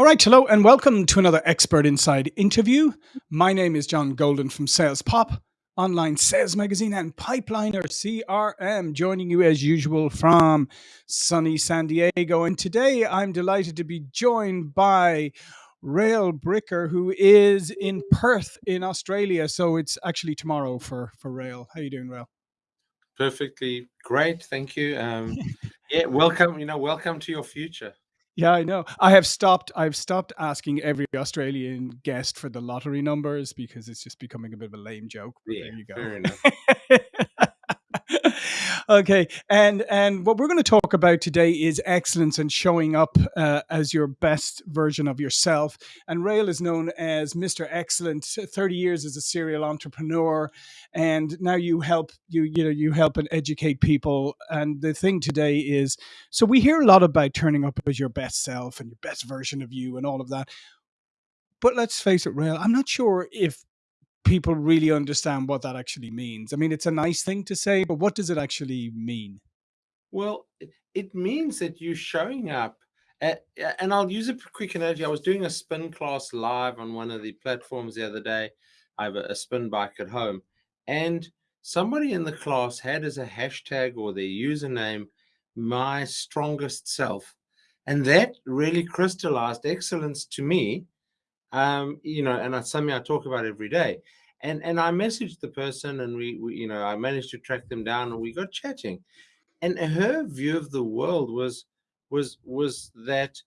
All right, hello and welcome to another Expert Insights interview. My name is John Golden from Sales Pop, online sales magazine, and Pipeliner CRM, joining you as usual from sunny San Diego. And today I'm delighted to be joined by Rael Bricker, who is in Perth in Australia. So it's actually tomorrow for, for Rael. How are you doing, Rael? Perfectly great, thank you. Um, yeah, welcome. You know, welcome to your future. Yeah, I know. I have stopped. I've stopped asking every Australian guest for the lottery numbers because it's just becoming a bit of a lame joke. But Yeah, there you go. fair enough. okay, and and what we're going to talk about today is excellence and showing up uh, as your best version of yourself. And Rael is known as Mr. Excellent. Thirty years as a serial entrepreneur, and now you help you you know you help and educate people. And the thing today is, so we hear a lot about turning up as your best self and your best version of you and all of that. But let's face it, Rael, I'm not sure if people really understand what that actually means. I mean, it's a nice thing to say, but what does it actually mean? Well, it, means that you're showing up. At, and I'll use a quick analogy. I was doing a spin class live on one of the platforms the other day. I have a, a spin bike at home, and somebody in the class had as a hashtag or their username my strongest self, and that really crystallized excellence to me. Um, you know, and it's something I talk about every day. And and I messaged the person, and we, we you know I managed to track them down, and we got chatting and her view of the world was was was that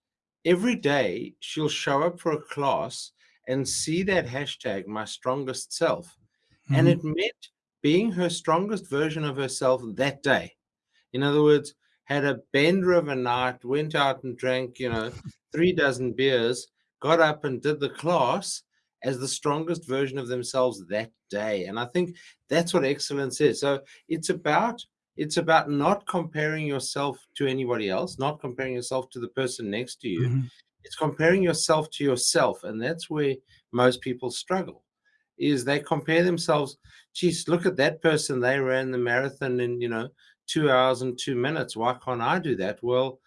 every day she'll show up for a class and see that hashtag my strongest self and Mhm. it meant being her strongest version of herself that day in other words had a bender of a night went out and drank you know three dozen beers got up and did the class as the strongest version of themselves that day and i think that's what excellence is so it's about it's about not comparing yourself to anybody else, not comparing yourself to the person next to you. Mhm. It's comparing yourself to yourself. And that's where most people struggle is they compare themselves. Geez, look at that person. They ran the marathon in, you know, two hours and two minutes. Why can't I do that? Well,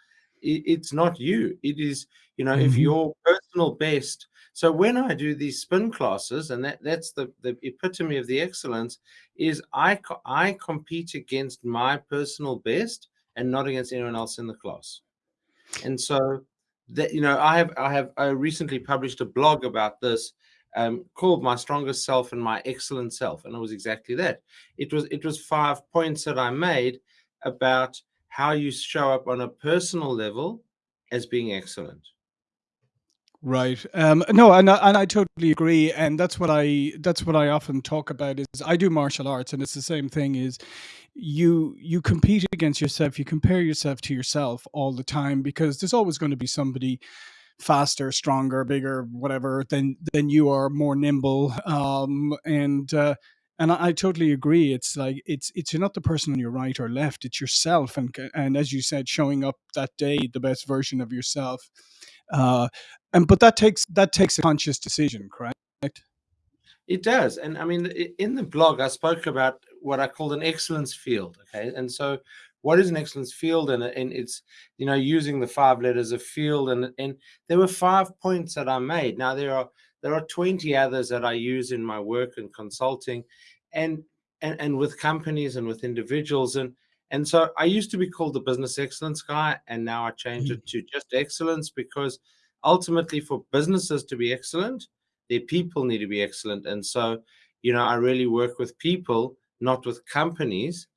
it, it's not you. It is, you know, if Mhm. your personal best. So when I do these spin classes, and that, that's the, the epitome of the excellence, is I I compete against my personal best and not against anyone else in the class. And so that you know, I have I have I recently published a blog about this um, called "My Strongest Self and My Excellent Self," and it was exactly that. It was it was five points that I made about how you show up on a personal level as being excellent. Right. Um, no, and I, and I totally agree, and that's what I that's what I often talk about is I do martial arts, and it's the same thing. Is you you compete against yourself, you compare yourself to yourself all the time because there's always going to be somebody faster, stronger, bigger, whatever than than you are, more nimble. Um, and uh, and I, I totally agree. It's like it's it's you're not the person on your right or left. It's yourself, and and as you said, showing up that day, the best version of yourself. Uh, and but that takes that takes a conscious decision, correct? It does. And I mean, in the blog, I spoke about what I called an excellence field. Okay. And so, what is an excellence field? And, and it's, you know, using the five letters of field. And, and there were five points that I made. Now, there are, there are 20 others that I use in my work and consulting and, and, and with companies and with individuals. And, and so I used to be called the business excellence guy. And now I changed Mhm. it to just excellence because ultimately, for businesses to be excellent, their people need to be excellent. And so, you know, I really work with people, not with companies,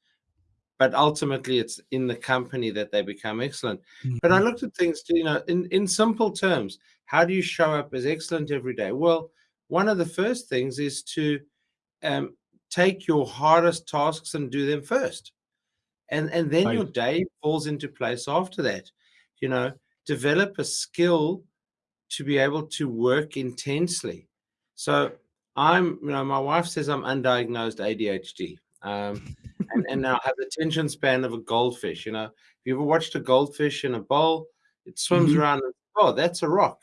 but ultimately it's in the company that they become excellent. But I Mhm. looked at things, to, you know, in, in simple terms, how do you show up as excellent every day? Well, one of the first things is to um, take your hardest tasks and do them first. And, and then your day falls into place after that. You know, develop a skill to be able to work intensely. So I'm, you know, my wife says I'm undiagnosed ADHD. Um, and, and now I have the attention span of a goldfish. You know, if you ever watched a goldfish in a bowl, it swims Mhm. around and, oh, that's a rock.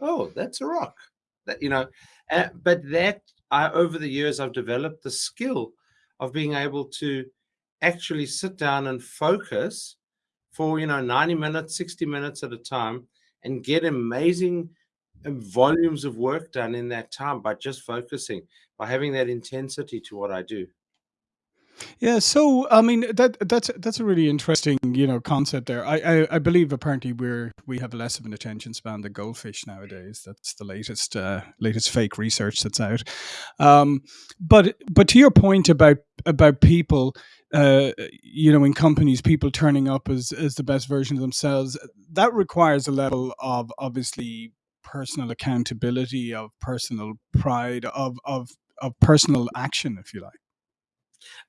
Oh, that's a rock. That, you know, uh, but that I, over the years, I've developed the skill of being able to actually sit down and focus for, you know, 90 minutes, 60 minutes at a time and get amazing volumes of work done in that time by just focusing, by having that intensity to what I do. Yeah, so I mean that that's that's a really interesting you know concept there. I, I I believe apparently we're we have less of an attention span than goldfish nowadays. That's the latest uh, latest fake research that's out. Um, but but to your point about about people, uh, you know, in companies, people turning up as as the best version of themselves, that requires a level of obviously personal accountability, of personal pride, of of of personal action, if you like.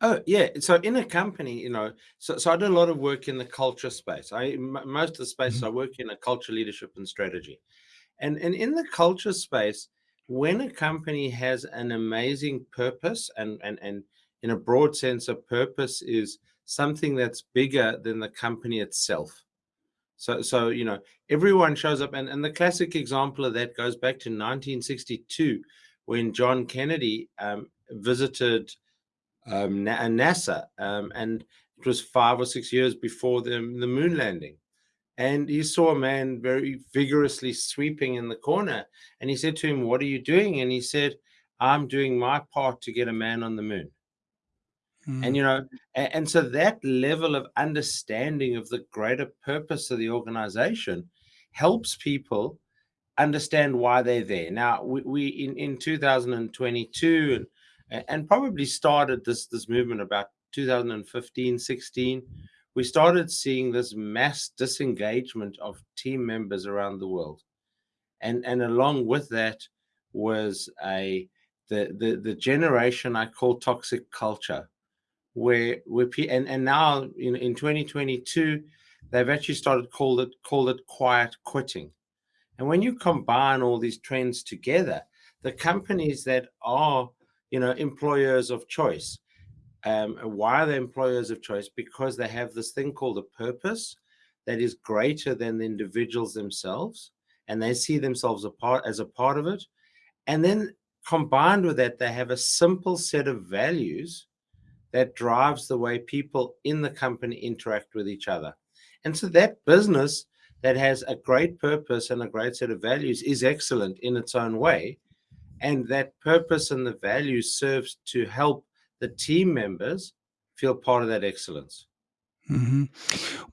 Oh, yeah. So in a company, you know, so, so I do a lot of work in the culture space. I m- most of the spaces Mhm. I work in are culture, leadership, and strategy. And and in the culture space, when a company has an amazing purpose, and and and in a broad sense, a purpose is something that's bigger than the company itself. So so you know, everyone shows up, and and the classic example of that goes back to 1962, when John Kennedy um, visited um, Na- NASA, um, and it was five or six years before the, the moon landing. And he saw a man very vigorously sweeping in the corner, and he said to him, "What are you doing?" And he said, "I'm doing my part to get a man on the moon." And Mm, you know, and, and so that level of understanding of the greater purpose of the organization helps people understand why they're there. Now, we, we in, in 2022 and and probably started this this movement about 2015, 16. We started seeing this mass disengagement of team members around the world, and and along with that was a the the, the generation I call toxic culture, where where and and now in in 2022 they've actually started called it called it quiet quitting and when you combine all these trends together, the companies that are, you know, employers of choice, um, why are they employers of choice? Because they have this thing called a purpose that is greater than the individuals themselves, and they see themselves a part as a part of it. And then combined with that, they have a simple set of values that drives the way people in the company interact with each other. And so that business that has a great purpose and a great set of values is excellent in its own way. And that purpose and the values serves to help the team members feel part of that excellence. Mhm.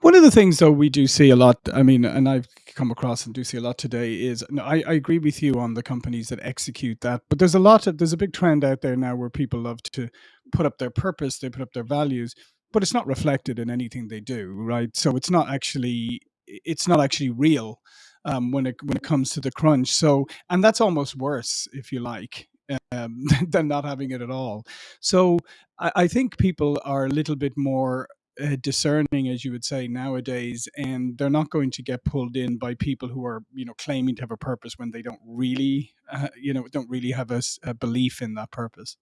One of the things, though, we do see a lot. I mean, and I've come across and do see a lot today is no, I, I agree with you on the companies that execute that, but there's a lot of there's a big trend out there now where people love to put up their purpose, they put up their values, but it's not reflected in anything they do, right? So it's not actually it's not actually real um, when it when it comes to the crunch. So and that's almost worse, if you like. Um, than not having it at all. So I, I think people are a little bit more uh, discerning, as you would say nowadays, and they're not going to get pulled in by people who are, you know, claiming to have a purpose when they don't really, uh, you know, don't really have a belief in that purpose.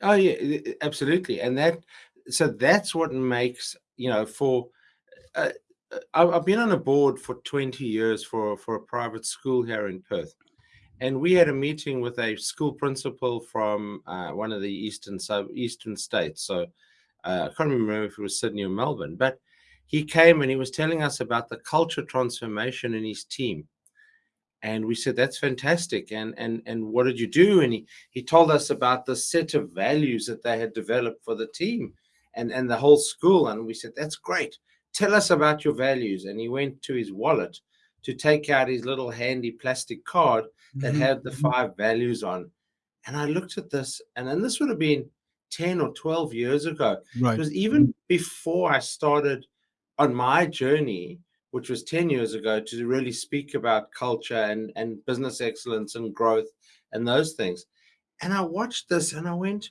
Oh yeah, absolutely. And that so that's what makes, you know, for uh, uh, I've been on a board for 20 years for for a private school here in Perth. and we had a meeting with a school principal from uh, one of the eastern sub eastern states. So uh, I can't remember if it was Sydney or Melbourne, but he came and he was telling us about the culture transformation in his team. And we said, "That's fantastic." And and and what did you do? And he he told us about the set of values that they had developed for the team, and and the whole school. And we said, "That's great. Tell us about your values." And he went to his wallet to take out his little handy plastic card that hmm had the five values on. And I looked at this, and then this would have been 10 or 12 years ago. Right. was even before I started on my journey, which was 10 years ago, to really speak about culture and, and business excellence and growth and those things. And I watched this and I went,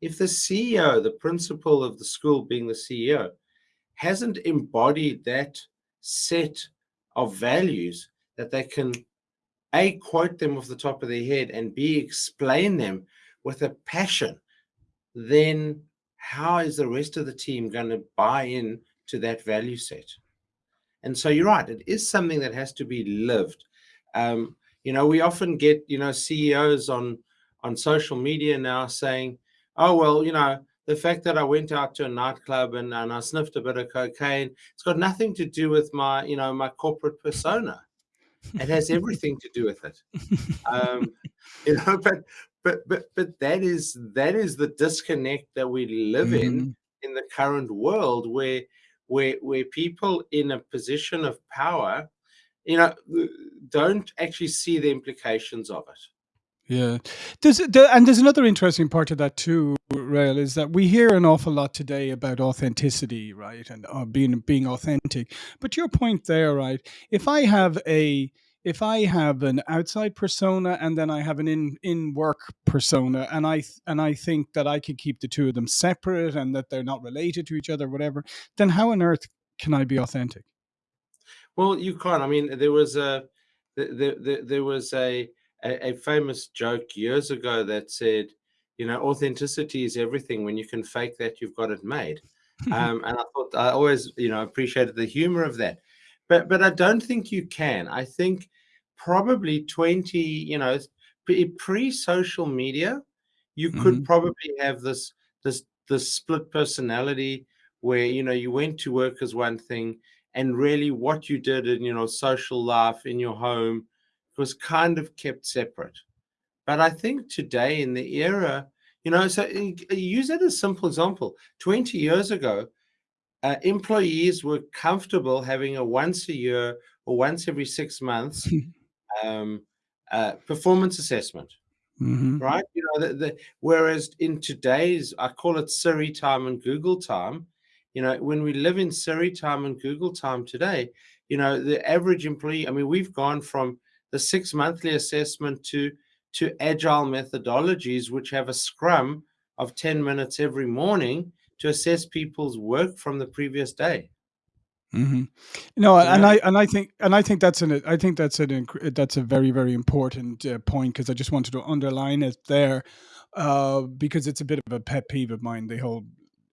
if the CEO, the principal of the school being the CEO, hasn't embodied that set of values that they can a, quote them off the top of their head, and B, explain them with a passion, then how is the rest of the team going to buy in to that value set? And so you're right, it is something that has to be lived. Um, you know, we often get, you know, CEOs on on social media now saying, oh, well, you know, the fact that I went out to a nightclub and, and I sniffed a bit of cocaine, it's got nothing to do with my, you know, my corporate persona It has everything to do with it. Um, you know, but but but but that is that is the disconnect that we live in Mhm. in the current world where where where people in a position of power, you know, don't actually see the implications of it. Yeah. There's there and there's another interesting part of that too, Rael, is that we hear an awful lot today about authenticity, right? And uh, being being authentic. But your point there, right? If I have a if I have an outside persona and then I have an in in work persona, and I and I think that I could keep the two of them separate and that they're not related to each other, whatever, then how on earth can I be authentic? Well, you can't. I mean, there was a there there, there was a, a a famous joke years ago that said, you know, authenticity is everything. When you can fake that, you've got it made. Um, and I thought I always, you know, appreciated the humor of that. But but I don't think you can. I think probably 20, you know, pre- pre-social media, you could hmm probably have this this this split personality where you know you went to work as one thing and really what you did in you know social life in your home was kind of kept separate. But i think today in the era you know so y- use it as a simple example. 20 years ago uh, employees were comfortable having a once a year or once every six months um, uh, performance assessment hmm right? You know, the, the whereas in today's, I call it Siri time and Google time. You know, when we live in Siri time and Google time today, you know, the average employee. I mean, we've gone from the six monthly assessment to to agile methodologies, which have a scrum of ten minutes every morning to assess people's work from the previous day. Mm -hmm. No, You and I and I think and I think that's an I think that's an that's a very, very important, uh, point because I just wanted to underline it there, uh, because it's a bit of a pet peeve of mine, the whole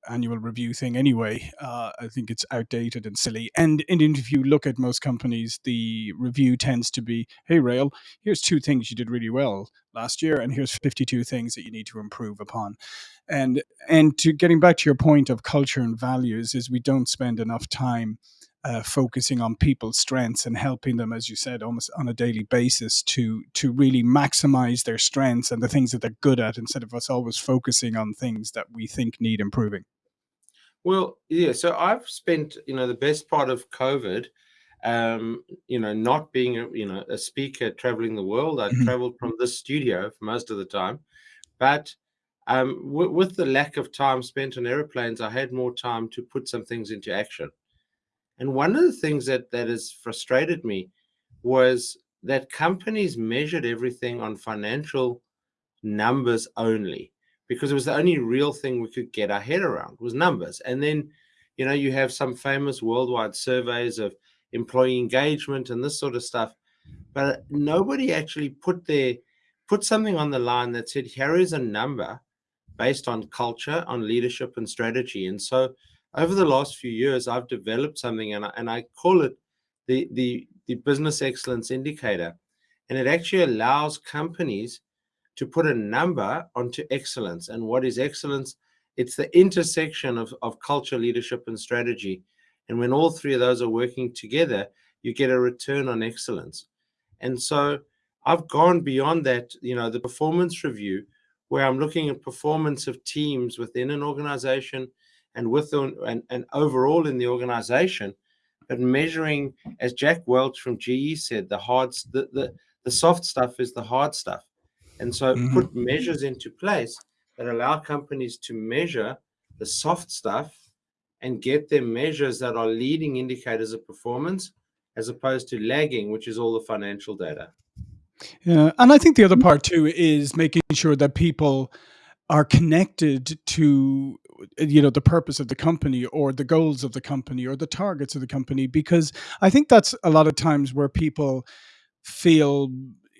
annual review thing anyway. Uh, I think it's outdated and silly, and and if you look at most companies, the review tends to be, "Hey, Rael, here's 2 things you did really well last year, and here's 52 things that you need to improve upon." And and to getting back to your point of culture and values is we don't spend enough time uh, focusing on people's strengths and helping them, as you said, almost on a daily basis to to really maximize their strengths and the things that they're good at, instead of us always focusing on things that we think need improving. well, yeah. So I've spent, you know, the best part of COVID um you know not being a you know a speaker traveling the world i Mhm, traveled from this studio for most of the time but um with the lack of time spent on airplanes i had more time to put some things into action and one of the things that that has frustrated me was that companies measured everything on financial numbers only because it was the only real thing we could get our head around was numbers. And then you know you have some famous worldwide surveys of employee engagement and this sort of stuff but nobody actually put their put something on the line that said here is a number based on culture on leadership and strategy. And so over the last few years i've developed something and I, and I call it the the the business excellence indicator and it actually allows companies to put a number onto excellence. And what is excellence? It's the intersection of, of culture, leadership, and strategy. And when all three of those are working together, you get a return on excellence. And so I've gone beyond that, you know, the performance review, where I'm looking at performance of teams within an organization and with the, and, and overall in the organization, but measuring, as Jack Welch from GE said, the hard, the, the, the soft stuff is the hard stuff and so mhm. put measures into place that allow companies to measure the soft stuff and get them measures that are leading indicators of performance as opposed to lagging, which is all the financial data. Yeah, and I think the other part too is making sure that people are connected to you know the purpose of the company or the goals of the company or the targets of the company because i think that's a lot of times where people feel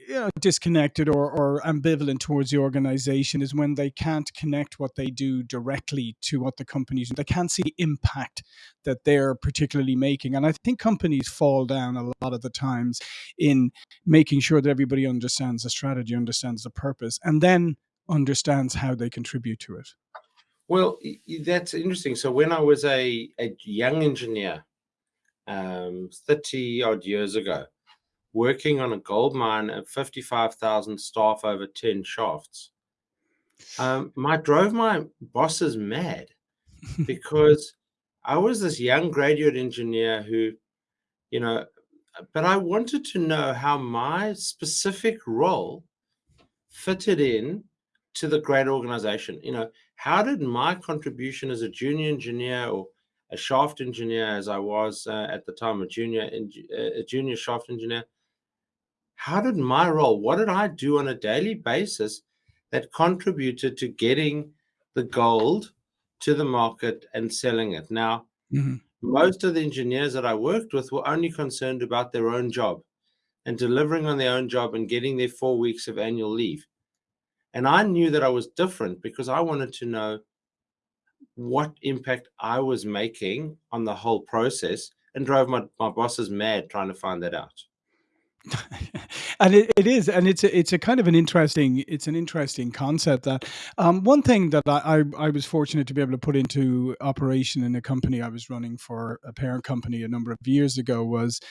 you know, disconnected or, or ambivalent towards the organization is when they can't connect what they do directly to what the companies they can't see the impact that they're particularly making. And i think companies fall down a lot of the times in making sure that everybody understands the strategy understands the purpose and then understands how they contribute to it Well, that's interesting. So when I was a, a young engineer, um, 30 odd years ago, working on a gold mine of 55,000 staff over 10 shafts. Um, my drove my bosses mad because I was this young graduate engineer who, you know, but I wanted to know how my specific role fitted in to the great organization. You know, how did my contribution as a junior engineer or a shaft engineer, as I was uh, at the time, a junior uh, a junior shaft engineer, how did my role, what did I do on a daily basis that contributed to getting the gold to the market and selling it? Now, mm-hmm. most of the engineers that I worked with were only concerned about their own job and delivering on their own job and getting their four weeks of annual leave. And I knew that I was different because I wanted to know what impact I was making on the whole process and drove my, my bosses mad trying to find that out. and it, it is and it's a, it's a kind of an interesting it's an interesting concept that um, one thing that I, I, I was fortunate to be able to put into operation in a company I was running for a parent company a number of years ago was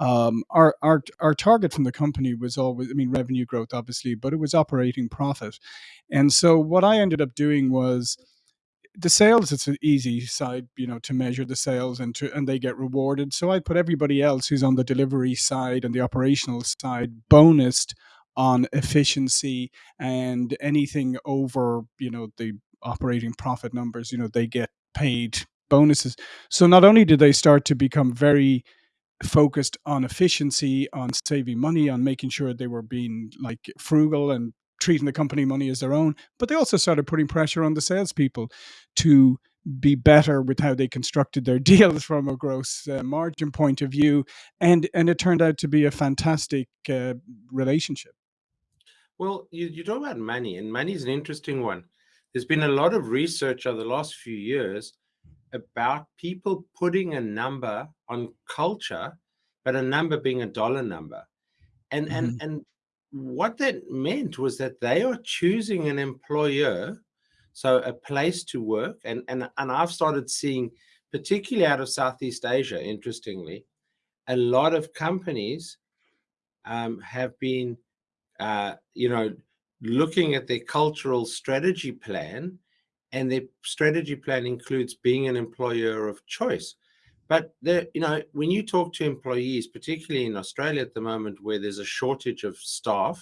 um, our, our our target from the company was always, I mean, revenue growth, obviously, but it was operating profit. And so what I ended up doing was the sales it's an easy side you know to measure the sales and to and they get rewarded so i put everybody else who's on the delivery side and the operational side bonused on efficiency and anything over you know the operating profit numbers you know they get paid bonuses so not only did they start to become very focused on efficiency, on saving money, on making sure they were being like frugal and treating the company money as their own. But they also started putting pressure on the salespeople to be better with how they constructed their deals from a gross uh, margin point of view, and and it turned out to be a fantastic uh, relationship. Well, you, you talk about money, and money is an interesting one. There's been a lot of research over the last few years about people putting a number on culture, but a number being a dollar number. And mm-hmm. and and what that meant was that they are choosing an employer, so a place to work. And and and I've started seeing, particularly out of Southeast Asia, interestingly, a lot of companies um, have been, uh, you know, looking at their cultural strategy plan and their strategy plan includes being an employer of choice. But there, you know, when you talk to employees, particularly in Australia at the moment, where there's a shortage of staff,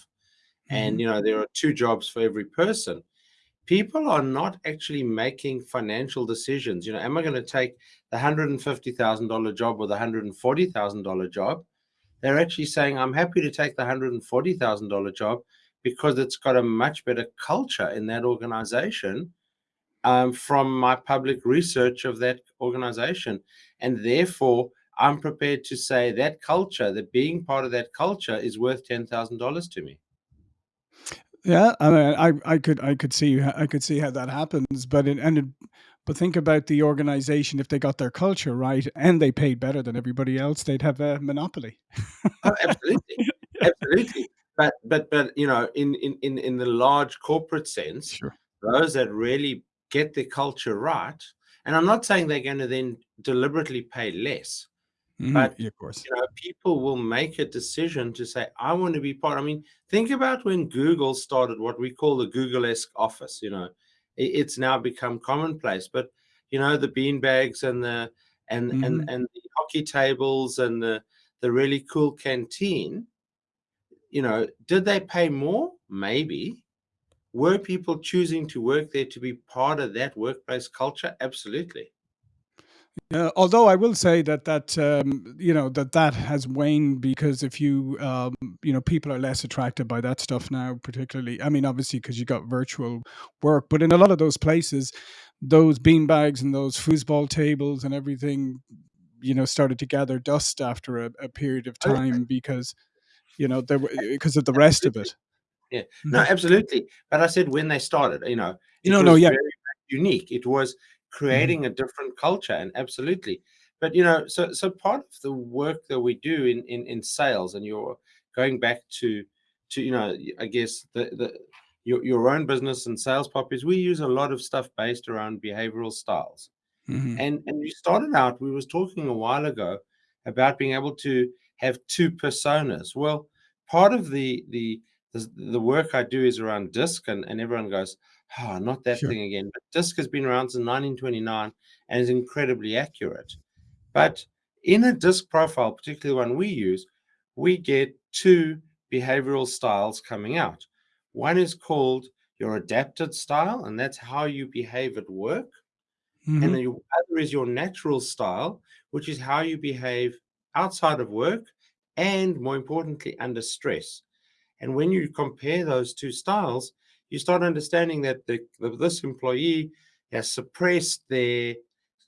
mm-hmm. and you know there are two jobs for every person, people are not actually making financial decisions. You know, am I going to take the hundred and fifty thousand dollar job or the hundred and forty thousand dollar job? They're actually saying, I'm happy to take the hundred and forty thousand dollar job because it's got a much better culture in that organization um, from my public research of that organization. And therefore, I'm prepared to say that culture, that being part of that culture is worth $10,000 to me. Yeah, I mean, I, I could I could see I could see how that happens, but it, and it, but think about the organization if they got their culture right and they paid better than everybody else, they'd have a monopoly. oh, absolutely, absolutely. But but but you know, in in in in the large corporate sense, sure. those that really get their culture right. And I'm not saying they're going to then deliberately pay less, mm-hmm. but yeah, of course, you know, people will make a decision to say, "I want to be part." I mean, think about when Google started what we call the Google-esque office. You know, it's now become commonplace, but you know, the bean bags and the and mm-hmm. and and the hockey tables and the the really cool canteen. You know, did they pay more? Maybe, were people choosing to work there to be part of that workplace culture? Absolutely. Uh, although I will say that that um, you know that that has waned because if you um, you know people are less attracted by that stuff now, particularly. I mean, obviously because you got virtual work, but in a lot of those places, those bean bags and those foosball tables and everything, you know, started to gather dust after a, a period of time because you know there because of the rest of it. Yeah, no, absolutely. But I said when they started, you know, it no, no, yeah, very unique. It was mm-hmm. creating mm-hmm. a different culture, and absolutely. But you know, so so part of the work that we do in in in sales, and you're going back to to you know, I guess the the your your own business and sales poppies, we use a lot of stuff based around behavioral styles. Mm-hmm. And and we started out, we was talking a while ago about being able to have two personas. Well, part of the the the, the work I do is around DISC, and, and everyone goes, oh, not that Sure. thing again. But DISC has been around since 1929 and is incredibly accurate. But in a DISC profile, particularly one we use, we get two behavioral styles coming out. One is called your adapted style, and that's how you behave at work. Mhm. And the other is your natural style, which is how you behave outside of work and more importantly, under stress. And when you compare those two styles, you start understanding that the, the, this employee has suppressed their,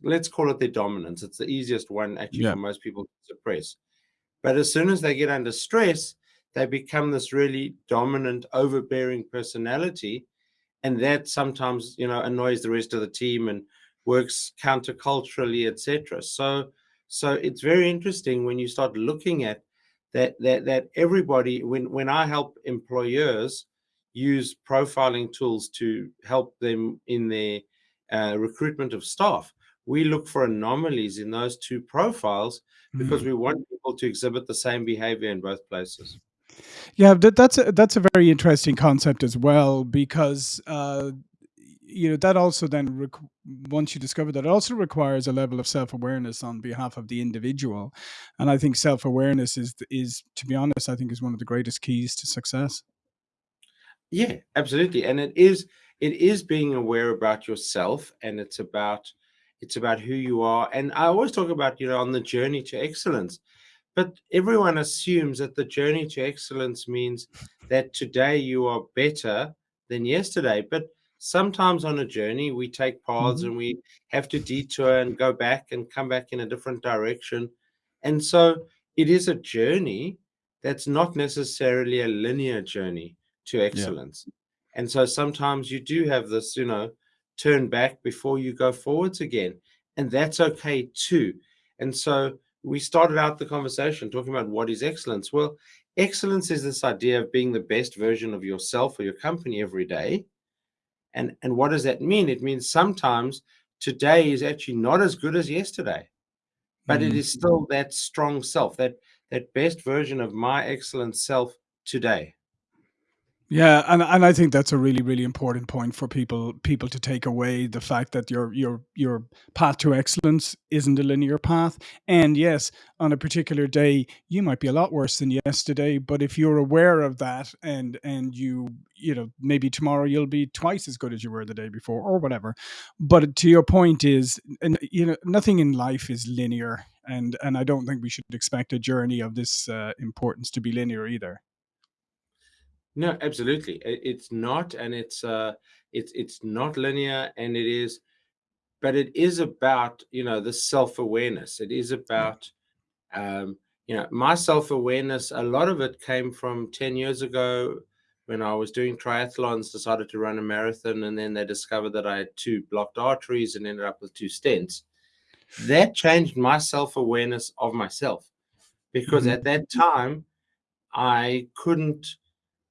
let's call it their dominance. It's the easiest one actually Yeah. for most people to suppress. But as soon as they get under stress, they become this really dominant, overbearing personality. And that sometimes, you know, annoys the rest of the team and works counterculturally, etc. So, so it's very interesting when you start looking at that that that everybody when when I help employers use profiling tools to help them in their uh, recruitment of staff, we look for anomalies in those two profiles because Mhm. we want people to exhibit the same behavior in both places. Yeah, that, that's a, that's a very interesting concept as well because uh, you know that also then once you discover that it also requires a level of self awareness on behalf of the individual, and I think self awareness is is to be honest, I think is one of the greatest keys to success. Yeah, absolutely. And it is it is being aware about yourself and it's about it's about who you are. And I always talk about, you know, on the journey to excellence. But everyone assumes that the journey to excellence means that today you are better than yesterday. But sometimes on a journey, we take paths hmm and we have to detour and go back and come back in a different direction. And so it is a journey that's not necessarily a linear journey to Yeah. excellence. And so sometimes you do have this, you know, turn back before you go forwards again. And that's okay too. And so we started out the conversation talking about what is excellence. Well, excellence is this idea of being the best version of yourself or your company every day. And and what does that mean? It means sometimes today is actually not as good as yesterday, but it Mm. is still that strong self, that that best version of my excellent self today. Yeah, and and I think that's a really really important point for people people to take away the fact that your your your path to excellence isn't a linear path. And yes, on a particular day you might be a lot worse than yesterday, but if you're aware of that and and you you know maybe tomorrow you'll be twice as good as you were the day before or whatever. But to your point is and you know nothing in life is linear and and I don't think we should expect a journey of this uh, importance to be linear either. No, absolutely. It, it's not, and it's uh, it's it's not linear, and it is, but it is about you know the self awareness. It is about um, you know my self awareness. A lot of it came from ten years ago when I was doing triathlons. Decided to run a marathon, and then they discovered that I had two blocked arteries and ended up with two stents. That changed my self awareness of myself because Mhm. at that time I couldn't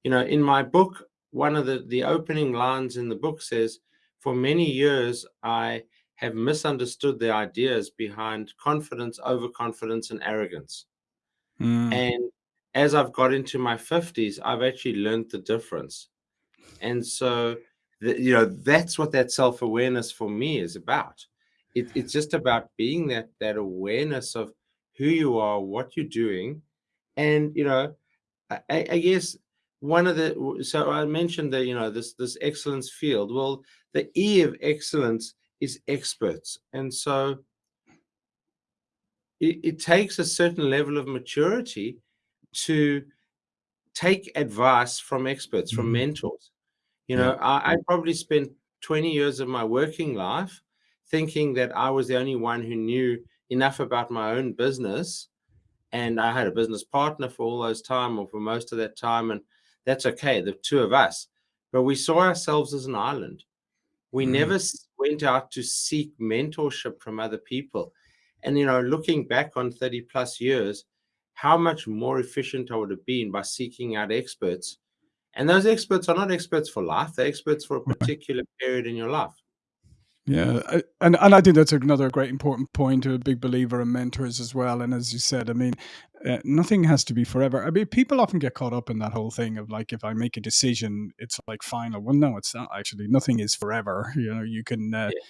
you know in my book one of the the opening lines in the book says for many years i have misunderstood the ideas behind confidence overconfidence and arrogance. Mm. and as i've got into my 50s i've actually learned the difference. And so the, you know that's what that self-awareness for me is about. It, it's just about being that that awareness of who you are what you're doing and you know I I guess one of the so I mentioned that you know this this excellence field. Well, the E of excellence is experts, and so it, it takes a certain level of maturity to take advice from experts, from Mhm. mentors. You know, I, I probably spent 20 years of my working life thinking that I was the only one who knew enough about my own business and I had a business partner for all those time or for most of that time, and that's okay, the two of us. But we saw ourselves as an island. We Mhm. never went out to seek mentorship from other people. And you know, looking back on 30 plus years, how much more efficient I would have been by seeking out experts. And those experts are not experts for life, they're experts for a particular period in your life. Yeah, I, and and I think that's another great important point. A big believer in mentors as well. And as you said, I mean, uh, nothing has to be forever. I mean, people often get caught up in that whole thing of like, if I make a decision, it's like final. Well, no, it's not actually. Nothing is forever. You know, you can uh, Yeah.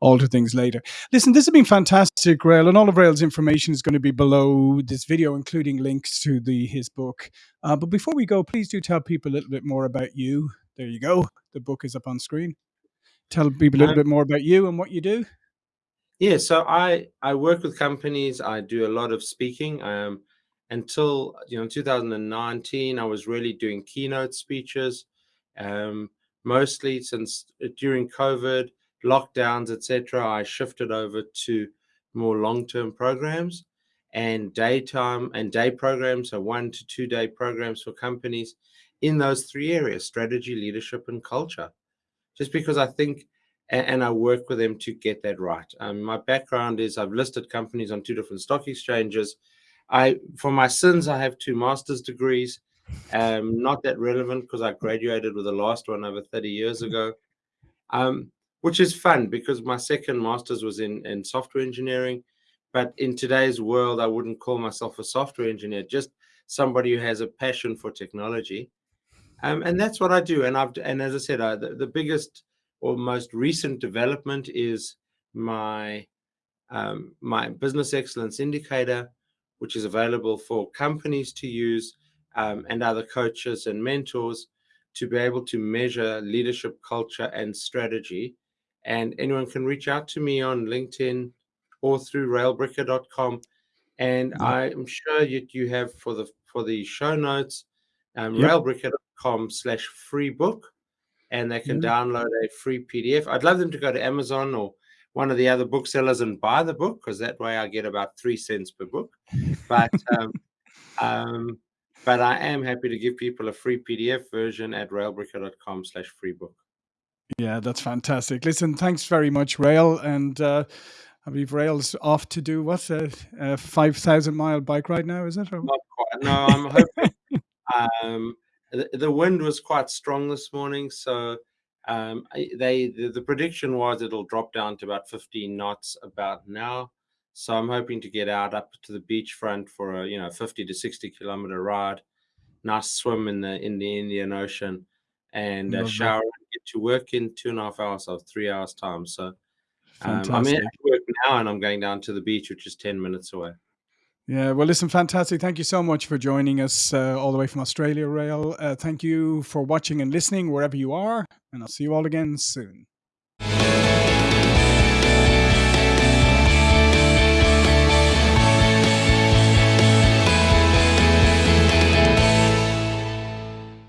alter things later. Listen, this has been fantastic, Rael, and all of Rael's information is going to be below this video, including links to the his book. Uh, but before we go, please do tell people a little bit more about you. There you go. The book is up on screen. Tell people a little Um, bit more about you and what you do. Yeah, so I I work with companies. I do a lot of speaking. Um, until you know 2019, I was really doing keynote speeches. Um, mostly since uh, during COVID lockdowns, etc., I shifted over to more long-term programs and daytime and day programs, so one to two day programs for companies in those three areas: strategy, leadership, and culture just because I think and, I work with them to get that right. Um, my background is I've listed companies on two different stock exchanges. I for my sins I have two master's degrees. Um, not that relevant because I graduated with the last one over 30 years ago. Um, which is fun because my second master's was in, in software engineering. But in today's world, I wouldn't call myself a software engineer, just somebody who has a passion for technology. Um, and that's what I do. And I've and as I said, I, the, the biggest or most recent development is my um, my business excellence indicator, which is available for companies to use um, and other coaches and mentors to be able to measure leadership culture and strategy. And anyone can reach out to me on LinkedIn or through raelbricker.com. And. I'm sure you, you have for the for the show notes um, Yep. raelbricker.com slash free book and they can Yeah. download a free PDF. I'd love them to go to Amazon or one of the other booksellers and buy the book because that way I get about three cents per book. But um, um, but I am happy to give people a free PDF version at raelbricker.com slash free book. Yeah, that's fantastic. Listen, thanks very much, Rael. And uh, I believe Rael's off to do what's a, a 5,000 mile bike ride now, is it? Or- Not quite. No, I'm hoping um, the, the wind was quite strong this morning, so um, they the, the prediction was it'll drop down to about 15 knots about now. So I'm hoping to get out up to the beachfront for a you know 50 to 60 kilometer ride, nice swim in the in the Indian Ocean, and uh, shower and get to work in two and a half hours or three hours time. So um, I'm in work now, and I'm going down to the beach, which is 10 minutes away. Yeah, well, listen, fantastic. Thank you so much for joining us uh, all the way from Australia, Rael. Uh, thank you for watching and listening wherever you are, and I'll see you all again soon.